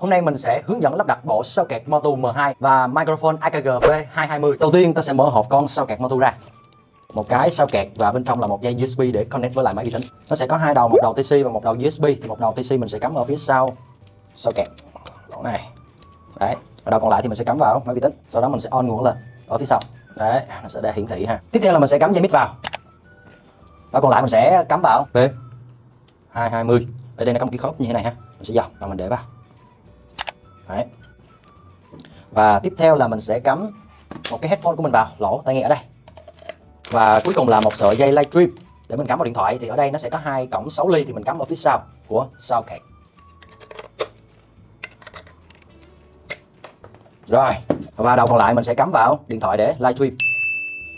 Hôm nay mình sẽ hướng dẫn lắp đặt bộ sao kẹt Motu M2 và microphone AKG B220. Đầu tiên ta sẽ mở hộp con sao kẹt Motu ra. Một cái sao kẹt và bên trong là một dây USB để connect với lại máy vi tính. Nó sẽ có hai đầu, một đầu TC và một đầu USB. Thì một đầu TC mình sẽ cắm ở phía sau sao kẹt Đoạn này. Đấy. Và đầu còn lại thì mình sẽ cắm vào máy vi tính. Sau đó mình sẽ on nguồn lên ở phía sau. Đấy, nó sẽ để hiển thị ha. Tiếp theo là mình sẽ cắm dây mic vào. Và còn lại mình sẽ cắm vào B220. Ở đây nó có một cái khớp như thế này ha. Mình sẽ dò và mình để vào. Đấy. Và tiếp theo là mình sẽ cắm một cái headphone của mình vào lỗ tai nghe ở đây. Và cuối cùng là một sợi dây livestream để mình cắm vào điện thoại thì ở đây nó sẽ có hai cổng 6 ly thì mình cắm ở phía sau của socket. Rồi, và đầu còn lại mình sẽ cắm vào điện thoại để livestream.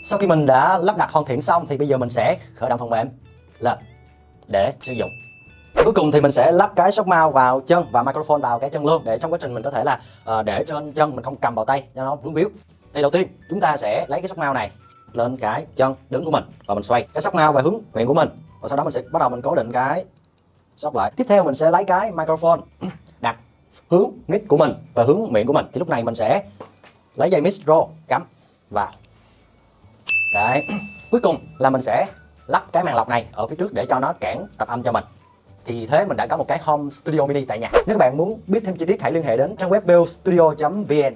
Sau khi mình đã lắp đặt hoàn thiện xong thì bây giờ mình sẽ khởi động phần mềm lên để sử dụng. Cuối cùng thì mình sẽ lắp cái sóc mount vào chân và microphone vào cái chân luôn để trong quá trình mình có thể là uh, để trên chân mình không cầm vào tay cho nó vướng víu. Thì đầu tiên chúng ta sẽ lấy cái sóc mount này lên cái chân đứng của mình và mình xoay cái sóc mount về hướng miệng của mình và sau đó mình sẽ bắt đầu mình cố định cái sóc lại. Tiếp theo mình sẽ lấy cái microphone đặt hướng mic của mình và hướng miệng của mình thì lúc này mình sẽ lấy dây micro cắm vào. Đấy. Cuối cùng là mình sẽ lắp cái màn lọc này ở phía trước để cho nó cản tập âm cho mình thì thế mình đã có một cái home studio mini tại nhà. Nếu các bạn muốn biết thêm chi tiết, hãy liên hệ đến trang web bellstudio.vn